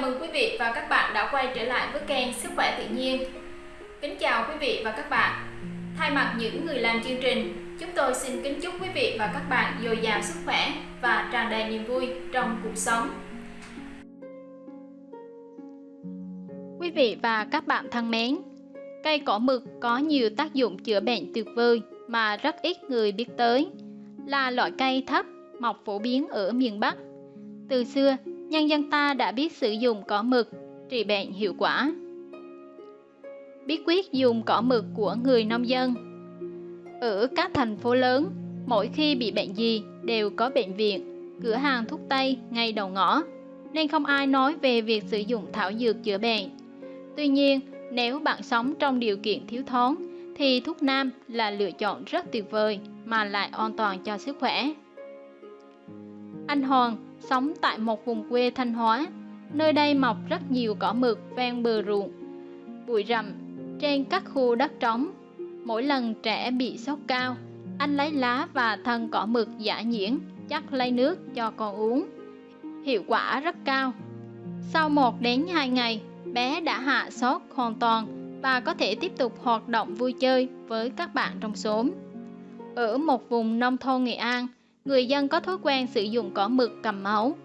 Chào mừng quý vị và các bạn đã quay trở lại với kênh Sức khỏe tự nhiên. Kính chào quý vị và các bạn. Thay mặt những người làm chương trình, chúng tôi xin kính chúc quý vị và các bạn dồi dào sức khỏe và tràn đầy niềm vui trong cuộc sống. Quý vị và các bạn thân mến, cây cỏ mực có nhiều tác dụng chữa bệnh tuyệt vời mà rất ít người biết tới. Là loại cây thấp, mọc phổ biến ở miền Bắc. Từ xưa, nhân dân ta đã biết sử dụng cỏ mực trị bệnh hiệu quả. Bí quyết dùng cỏ mực của người nông dân Ở các thành phố lớn, mỗi khi bị bệnh gì đều có bệnh viện, cửa hàng thuốc tây ngay đầu ngõ, nên không ai nói về việc sử dụng thảo dược chữa bệnh. Tuy nhiên, nếu bạn sống trong điều kiện thiếu thốn, thì thuốc nam là lựa chọn rất tuyệt vời mà lại an toàn cho sức khỏe. Anh Hoàng sống tại một vùng quê Thanh Hóa. Nơi đây mọc rất nhiều cỏ mực ven bờ ruộng, bụi rậm trên các khu đất trống. Mỗi lần trẻ bị sốt cao, anh lấy lá và thân cỏ mực giả nhuyễn chắc lấy nước cho con uống. Hiệu quả rất cao. Sau 1 đến 2 ngày, bé đã hạ sốt hoàn toàn và có thể tiếp tục hoạt động vui chơi với các bạn trong xóm. Ở một vùng nông thôn Nghệ An, người dân có thói quen sử dụng cỏ mực cầm máu.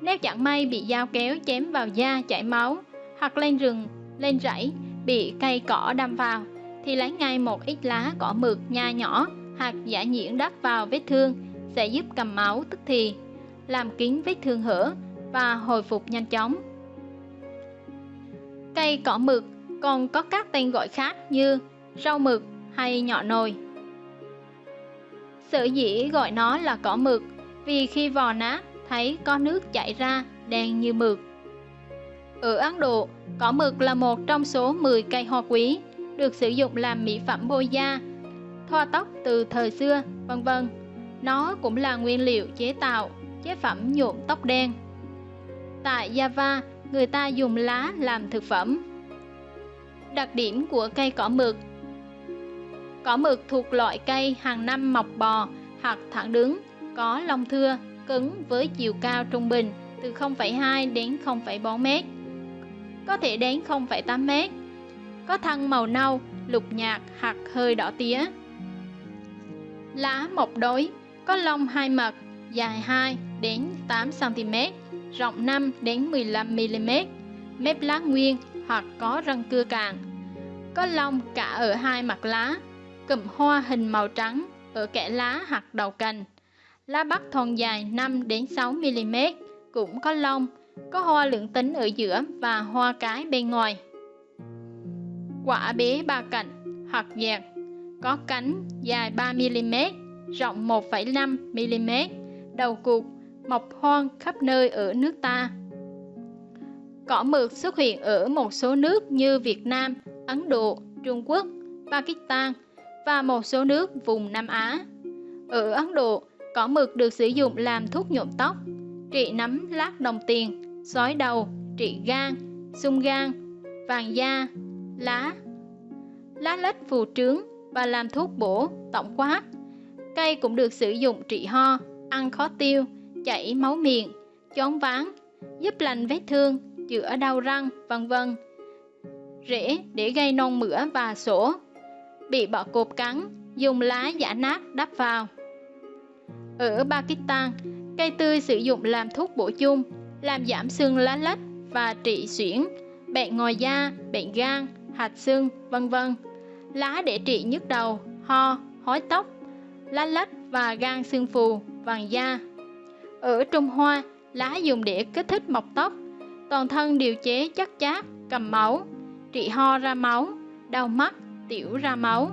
Nếu chẳng may bị dao kéo chém vào da chảy máu, hoặc lên rừng, lên rẫy, bị cây cỏ đâm vào, thì lấy ngay một ít lá cỏ mực nha nhỏ hoặc giả nhuyễn đắp vào vết thương sẽ giúp cầm máu tức thì, làm kín vết thương hở và hồi phục nhanh chóng. Cây cỏ mực còn có các tên gọi khác như rau mực hay nhọ nồi. Sở dĩ gọi nó là cỏ mực vì khi vò nát thấy có nước chảy ra đen như mực. Ở Ấn Độ, cỏ mực là một trong số 10 cây hoa quý được sử dụng làm mỹ phẩm bôi da, thoa tóc từ thời xưa, vân vân. Nó cũng là nguyên liệu chế tạo chế phẩm nhuộm tóc đen. Tại Java, người ta dùng lá làm thực phẩm. Đặc điểm của cây cỏ mực Cỏ mực thuộc loại cây hàng năm mọc bò hoặc thẳng đứng, có lông thưa, cứng với chiều cao trung bình từ 0,2 đến 0,4 m. Có thể đến 0,8 m. Có thân màu nâu, lục nhạt hoặc hơi đỏ tía. Lá mọc đối, có lông hai mặt, dài 2 đến 8 cm, rộng 5 đến 15 mm, mép lá nguyên hoặc có răng cưa càng. Có lông cả ở hai mặt lá, cụm hoa hình màu trắng ở kẽ lá hoặc đầu cành. Lá bắc thon dài 5 đến 6 mm, cũng có lông, có hoa lượng tính ở giữa và hoa cái bên ngoài. Quả bế ba cạnh hoặc dẹt, có cánh dài 3 mm, rộng 1,5 mm, đầu cụt, mọc hoang khắp nơi ở nước ta. Cỏ mượt xuất hiện ở một số nước như Việt Nam, Ấn Độ, Trung Quốc, Pakistan, và một số nước vùng Nam Á. Ở Ấn Độ, cỏ mực được sử dụng làm thuốc nhuộm tóc, trị nấm lát đồng tiền, sói đầu, trị gan, sung gan, vàng da, lá, lá lách phù trướng và làm thuốc bổ, tổng quát. Cây cũng được sử dụng trị ho, ăn khó tiêu, chảy máu miệng, chóng ván, giúp lành vết thương, chữa đau răng, vân vân. Rễ để gây non mửa và sổ, bị bọ cột cắn, dùng lá giả nát đắp vào. Ở Pakistan, cây tươi sử dụng làm thuốc bổ chung, làm giảm xương lá lách và trị suyễn, bệnh ngoài da, bệnh gan, hạt xương, vân vân. Lá để trị nhức đầu, ho, hói tóc, lá lách và gan xương phù, vàng da. Ở Trung Hoa, lá dùng để kích thích mọc tóc, toàn thân điều chế chất chát, cầm máu, trị ho ra máu, đau mắt, tiểu ra máu,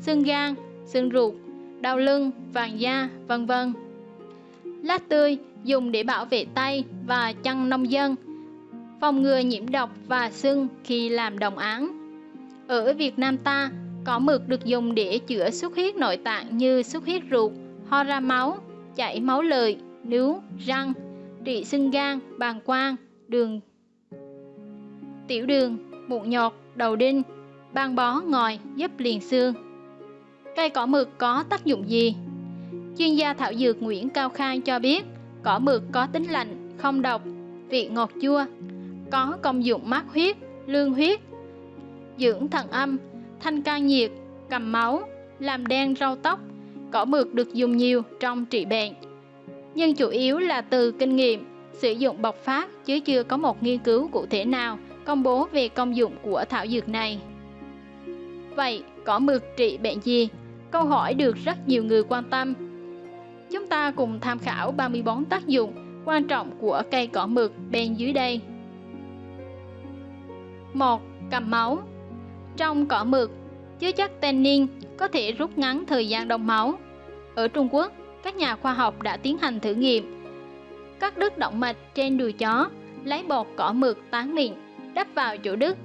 xương gan, xương ruột, đau lưng, vàng da, vân vân. Lá tươi dùng để bảo vệ tay và chân nông dân, phòng ngừa nhiễm độc và sưng khi làm đồng án. Ở Việt Nam ta, cỏ mực được dùng để chữa xuất huyết nội tạng như xuất huyết ruột, ho ra máu, chảy máu lợi, nướu, răng, trị sưng gan, bàng quang, đường, tiểu đường, mụn nhọt, đầu đinh, băng bó ngòi giúp liền xương. Cây cỏ mực có tác dụng gì? Chuyên gia thảo dược Nguyễn Cao Khang cho biết, cỏ mực có tính lạnh, không độc, vị ngọt chua, có công dụng mát huyết, lương huyết, dưỡng thận âm, thanh can nhiệt, cầm máu, làm đen rau tóc. Cỏ mực được dùng nhiều trong trị bệnh, nhưng chủ yếu là từ kinh nghiệm sử dụng bộc phát chứ chưa có một nghiên cứu cụ thể nào công bố về công dụng của thảo dược này. Vậy, cỏ mực trị bệnh gì? Câu hỏi được rất nhiều người quan tâm. Chúng ta cùng tham khảo 34 tác dụng quan trọng của cây cỏ mực bên dưới đây. 1. Cầm máu Trong cỏ mực, chứa chất tannin có thể rút ngắn thời gian đông máu. Ở Trung Quốc, các nhà khoa học đã tiến hành thử nghiệm các đứt động mạch trên đùi chó, lấy bột cỏ mực tán mịn đắp vào chỗ đứt,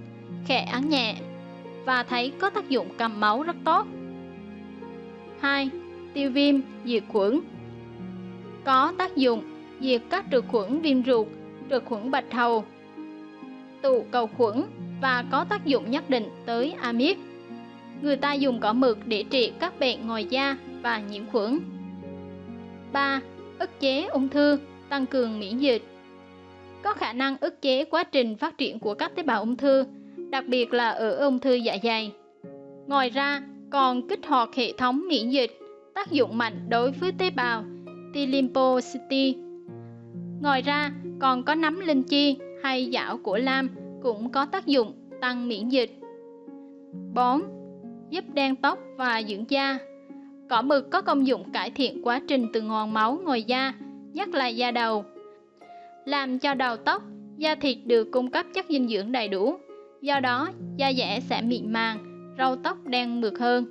khẽ ấn nhẹ và thấy có tác dụng cầm máu rất tốt. 2. Tiêu viêm, diệt khuẩn Có tác dụng diệt các trực khuẩn viêm ruột, trực khuẩn bạch hầu, tụ cầu khuẩn và có tác dụng nhất định tới amip. Người ta dùng cỏ mực để trị các bệnh ngoài da và nhiễm khuẩn. 3. ức chế ung thư tăng cường miễn dịch. Có khả năng ức chế quá trình phát triển của các tế bào ung thư, đặc biệt là ở ung thư dạ dày. Ngoài ra, còn kích hoạt hệ thống miễn dịch, tác dụng mạnh đối với tế bào T lymphocyte. Ngoài ra, còn có nấm linh chi hay dảo của lam cũng có tác dụng tăng miễn dịch. 4. Giúp đen tóc và dưỡng da. Cỏ mực có công dụng cải thiện quá trình từ ngòn máu ngoài da nhất là da đầu. Làm cho đầu tóc, da thịt được cung cấp chất dinh dưỡng đầy đủ, do đó da dẻ sẽ mịn màng, râu tóc đen mượt hơn.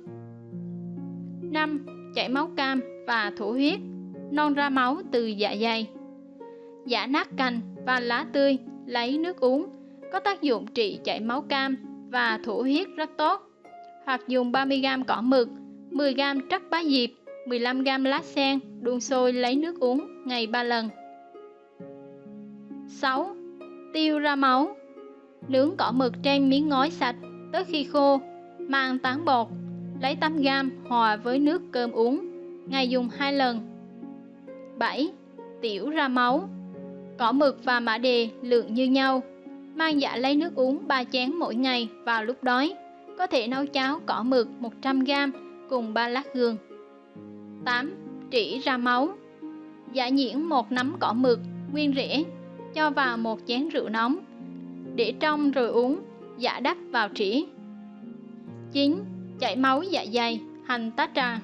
5. Chảy máu cam và thổ huyết, non ra máu từ dạ dày. Giả nát cành và lá tươi lấy nước uống, có tác dụng trị chảy máu cam và thổ huyết rất tốt. Hoặc dùng 30g cỏ mực, 10g trắc bá diệp 15g lá sen đun sôi lấy nước uống ngày 3 lần 6. Tiêu ra máu Nướng cỏ mực trên miếng ngói sạch tới khi khô Mang tán bột Lấy 8 gam hòa với nước cơm uống Ngày dùng 2 lần 7. Tiểu ra máu Cỏ mực và mã đề lượng như nhau Mang dạ lấy nước uống 3 chén mỗi ngày vào lúc đói Có thể nấu cháo cỏ mực 100g cùng 3 lát gương 8. Trĩ ra máu dạ Giả nhiễn một nắm cỏ mực, nguyên rễ, cho vào một chén rượu nóng, để trong rồi uống, giả đắp vào trĩ. 9. Chảy máu dạ dày, hành tá trà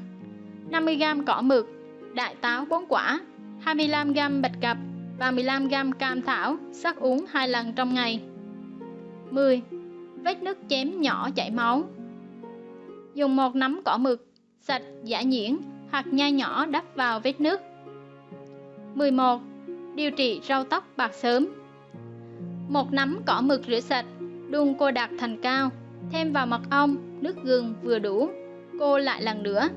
50g cỏ mực, đại táo 4 quả, 25g bạch cập và 15g cam thảo sắc uống 2 lần trong ngày. 10. Vết nứt chém nhỏ chảy máu Dùng một nắm cỏ mực, sạch giả nhuyễn hoặc nhai nhỏ đắp vào vết nứt. 11. Điều trị rau tóc bạc sớm một nắm cỏ mực rửa sạch, đun cô đặc thành cao, thêm vào mật ong, nước gừng vừa đủ, cô lại lần nữa.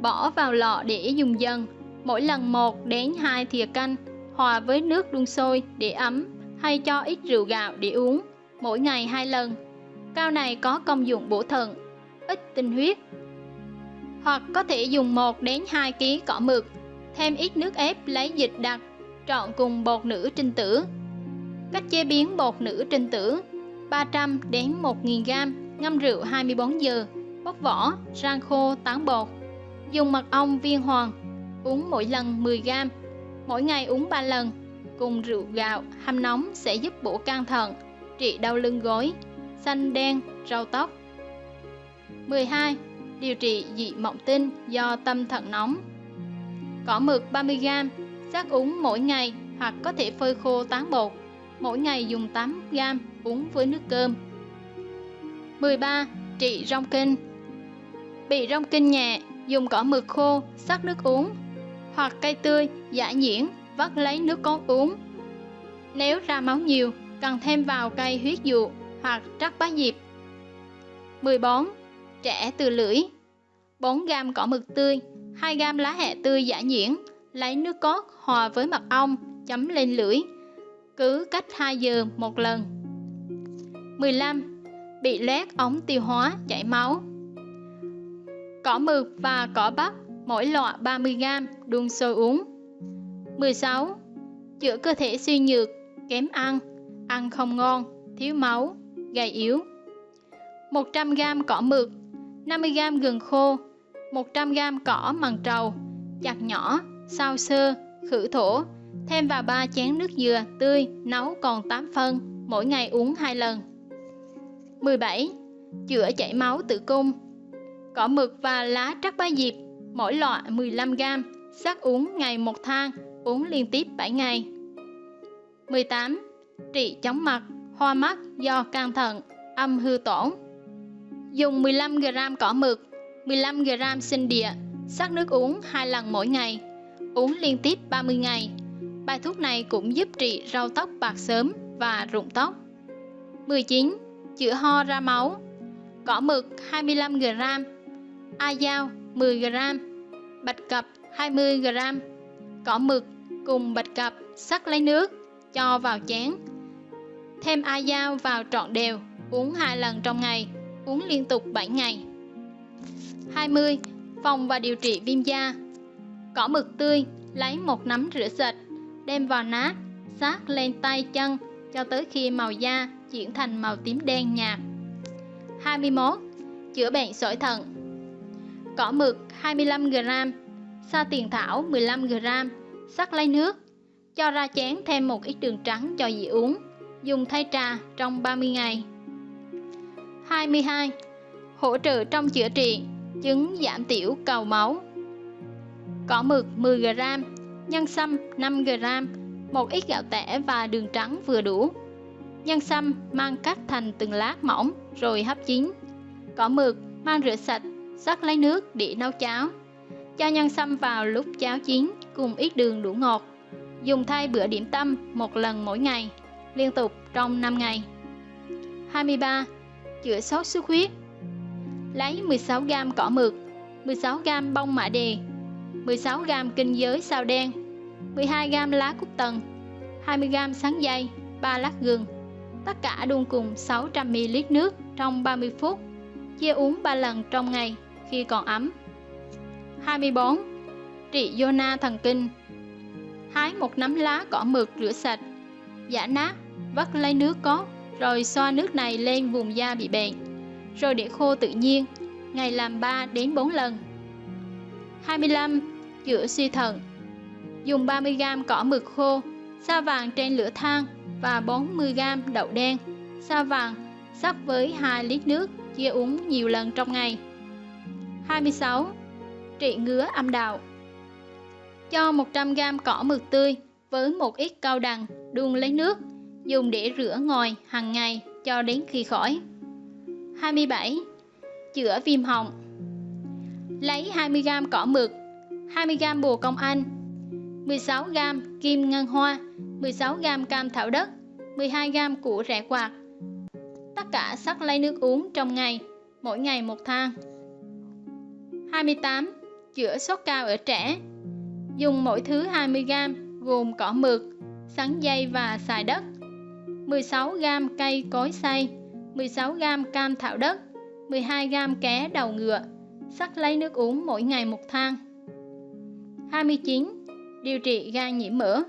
Bỏ vào lọ để dùng dần, mỗi lần 1 đến 2 thìa canh, hòa với nước đun sôi để ấm hay cho ít rượu gạo để uống, mỗi ngày hai lần. Cao này có công dụng bổ thận, ít tinh huyết, hoặc có thể dùng 1 đến 2 kg cỏ mực, thêm ít nước ép lấy dịch đặc, trộn cùng bột nữ trinh tử. Cách chế biến bột nữ trinh tử 300 đến 1000 g ngâm rượu 24 giờ, bóc vỏ, rang khô tán bột. Dùng mật ong viên hoàng, uống mỗi lần 10 g, mỗi ngày uống 3 lần, cùng rượu gạo hâm nóng sẽ giúp bổ can thận, trị đau lưng gối, xanh đen, rau tóc. 12 điều trị dị mộng tinh do tâm thận nóng. Cỏ mực 30g, sắc uống mỗi ngày hoặc có thể phơi khô tán bột, mỗi ngày dùng 8 gam uống với nước cơm. 13. Trị rong kinh Bị rong kinh nhẹ, dùng cỏ mực khô, sắc nước uống, hoặc cây tươi, giả nhuyễn, vắt lấy nước cốt uống. Nếu ra máu nhiều, cần thêm vào cây huyết dụ hoặc trắc bá diệp. 14 trẻ từ lưỡi 4 gam cỏ mực tươi 2 gam lá hẹ tươi giả nhuyễn lấy nước cốt hòa với mật ong chấm lên lưỡi cứ cách 2 giờ một lần. 15 bị loét ống tiêu hóa chảy máu. Cỏ mực và cỏ bắp mỗi lọ 30g đun sôi uống. 16 chữa cơ thể suy nhược kém ăn ăn không ngon, thiếu máu, gầy yếu. 100g cỏ mực, 50g gừng khô, 100g cỏ mằn trầu, chặt nhỏ, sao sơ, khử thổ, thêm vào 3 chén nước dừa tươi nấu còn 8 phân, mỗi ngày uống 2 lần. 17. Chữa chảy máu tử cung Cỏ mực và lá trắc ba diệp, mỗi loại 15g, sắc uống ngày một thang, uống liên tiếp 7 ngày. 18. Trị chóng mặt, hoa mắt do can thận, âm hư tổn. Dùng 15g cỏ mực, 15g sinh địa, sắc nước uống 2 lần mỗi ngày, uống liên tiếp 30 ngày. Bài thuốc này cũng giúp trị rau tóc bạc sớm và rụng tóc. 19. Chữa ho ra máu. Cỏ mực 25g A dao 10g Bạch cập 20g Cỏ mực cùng bạch cập sắc lấy nước, cho vào chén. Thêm a dao vào trọn đều, uống hai lần trong ngày, uống liên tục 7 ngày. 20. Phòng và điều trị viêm da. Cỏ mực tươi, lấy một nắm rửa sạch đem vào nát sát lên tay chân, cho tới khi màu da chuyển thành màu tím đen nhạt 21. Chữa bệnh sỏi thận Cỏ mực 25g Sa tiền thảo 15g Sắc lấy nước, Cho ra chén thêm một ít đường trắng cho dị uống, Dùng thay trà trong 30 ngày 22. Hỗ trợ trong chữa trị, Chứng giảm tiểu cầu máu Cỏ mực 10g Nhân sâm 5g Một ít gạo tẻ và đường trắng vừa đủ. Nhân sâm, mang cắt thành từng lát mỏng, rồi hấp chín. Cỏ mực, mang rửa sạch sắc lấy nước để nấu cháo. Cho nhân sâm vào lúc cháo chín, cùng ít đường đủ ngọt. Dùng thay bữa điểm tâm một lần mỗi ngày, liên tục trong 5 ngày. 23. Chữa sốt xuất huyết. Lấy 16g cỏ mực 16g bông mã đề 16g kinh giới sao đen 12g lá cúc tần 20g sắn dây 3 lát gừng. Tất cả đun cùng 600ml nước trong 30 phút. Chia uống 3 lần trong ngày khi còn ấm. 24. Trị Yona thần kinh. Hái một nắm lá cỏ mực rửa sạch Giả nát, vắt lấy nước có Rồi xoa nước này lên vùng da bị bệnh Rồi để khô tự nhiên Ngày làm 3 đến 4 lần. 25. Chữa suy thận Dùng 30g cỏ mực khô Sa vàng trên lửa than Và 40g đậu đen Sa vàng sắc với 2 lít nước Chia uống nhiều lần trong ngày 26. Trị ngứa âm đạo Cho 100g cỏ mực tươi với một ít cao đằng đun lấy nước, dùng để rửa ngòi hàng ngày cho đến khi khỏi. 27. Chữa viêm họng Lấy 20g cỏ mực, 20g bồ công anh, 16g kim ngân hoa, 16g cam thảo đất, 12g củ rẻ quạt. Tất cả sắc lấy nước uống trong ngày, mỗi ngày một thang. 28. Chữa sốt cao ở trẻ Dùng mỗi thứ 20g gồm cỏ mực, sắn dây và xài đất 16g cây cối xay 16g cam thảo đất 12g ké đầu ngựa sắc lấy nước uống mỗi ngày một thang 29. Điều trị gan nhiễm mỡ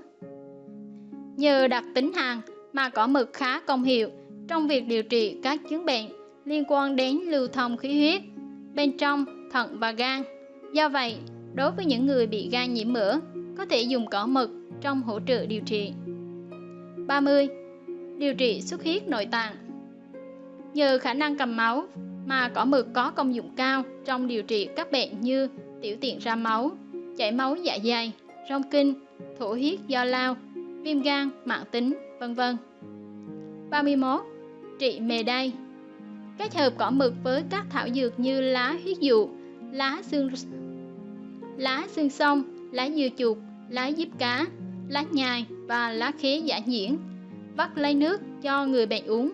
Nhờ đặc tính hàn mà cỏ mực khá công hiệu trong việc điều trị các chứng bệnh liên quan đến lưu thông khí huyết bên trong thận và gan. Do vậy, đối với những người bị gan nhiễm mỡ, có thể dùng cỏ mực trong hỗ trợ điều trị. 30. Điều trị xuất huyết nội tạng Nhờ khả năng cầm máu mà cỏ mực có công dụng cao trong điều trị các bệnh như tiểu tiện ra máu, chảy máu dạ dày, rong kinh, thổ huyết do lao, viêm gan, mạng tính, vân vân. 31. Trị mề đay Kết hợp cỏ mực với các thảo dược như lá huyết dụ, lá xương lá xương sông, lá dừa chuột, lá diếp cá, lá nhài và lá khế giả nhiễn, vắt lấy nước cho người bệnh uống.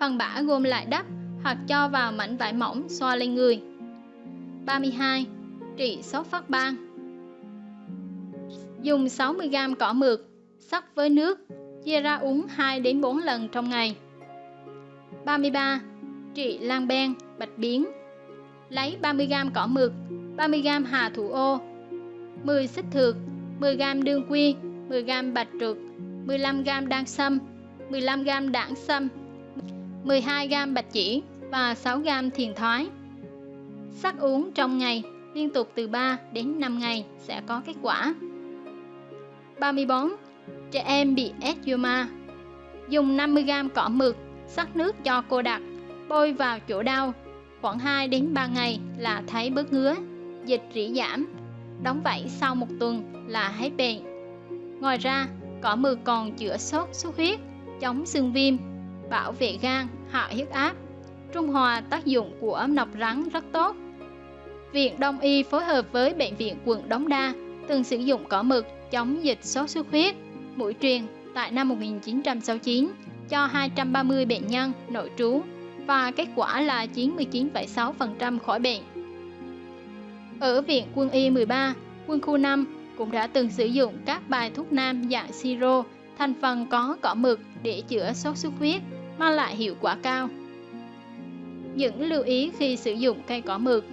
Phần bã gồm lại đắp hoặc cho vào mảnh vải mỏng xoa lên người. 32. Trị sốt phát ban Dùng 60g cỏ mực, sắc với nước, chia ra uống 2 đến 4 lần trong ngày. 33. Trị lan ben, bạch biến Lấy 30g cỏ mực, 30g hà thủ ô, 10 xích thược, 10g đương quy, 10g bạch trượt, 15g đan sâm, 15g đảng sâm, 12g bạch chỉ và 6g thiền thoái. Sắc uống trong ngày liên tục từ 3 đến 5 ngày sẽ có kết quả. 34. Trẻ em bị eczema Dùng 50g cỏ mực, sắc nước cho cô đặc, bôi vào chỗ đau, khoảng 2 đến 3 ngày là thấy bớt ngứa, dịch rỉ giảm. Đóng vảy sau một tuần là hết bệnh. Ngoài ra, cỏ mực còn chữa sốt xuất huyết, chống xương viêm, bảo vệ gan, hạ huyết áp, trung hòa tác dụng của nọc rắn rất tốt. Viện Đông y phối hợp với Bệnh viện quận Đống Đa từng sử dụng cỏ mực chống dịch sốt xuất huyết, mũi truyền tại năm 1969 cho 230 bệnh nhân nội trú và kết quả là 99,6% khỏi bệnh. Ở Viện Quân y 13, quân khu 5 cũng đã từng sử dụng các bài thuốc nam dạng siro thành phần có cỏ mực để chữa sốt xuất huyết, mang lại hiệu quả cao. Những lưu ý khi sử dụng cây cỏ mực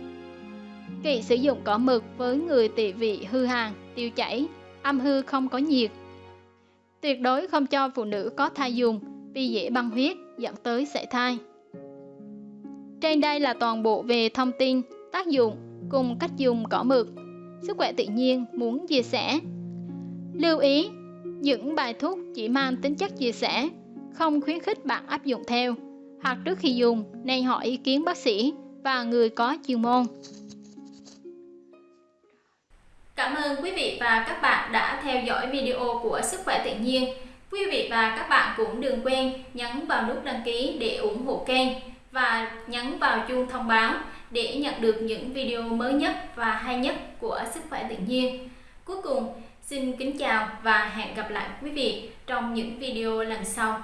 Kỵ sử dụng cỏ mực với người tỵ vị hư hàn, tiêu chảy, âm hư không có nhiệt. Tuyệt đối không cho phụ nữ có thai dùng vì dễ băng huyết dẫn tới sảy thai. Trên đây là toàn bộ về thông tin, tác dụng cùng cách dùng cỏ mực. Sức khỏe tự nhiên muốn chia sẻ. Lưu ý, những bài thuốc chỉ mang tính chất chia sẻ, không khuyến khích bạn áp dụng theo, hoặc trước khi dùng nên hỏi ý kiến bác sĩ và người có chuyên môn. Cảm ơn quý vị và các bạn đã theo dõi video của Sức khỏe tự nhiên. Quý vị và các bạn cũng đừng quên nhấn vào nút đăng ký để ủng hộ kênh và nhấn vào chuông thông báo để nhận được những video mới nhất và hay nhất của Sức khỏe tự nhiên. Cuối cùng, xin kính chào và hẹn gặp lại quý vị trong những video lần sau.